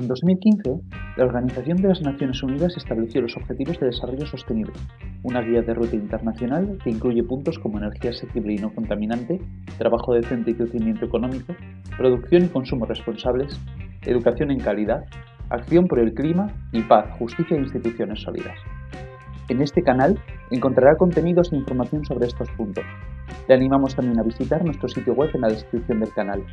En 2015, la Organización de las Naciones Unidas estableció los Objetivos de Desarrollo Sostenible, una guía de ruta internacional que incluye puntos como energía asequible y no contaminante, trabajo decente y crecimiento económico, producción y consumo responsables, educación en calidad, acción por el clima y paz, justicia e instituciones sólidas. En este canal encontrará contenidos e información sobre estos puntos. Le animamos también a visitar nuestro sitio web en la descripción del canal.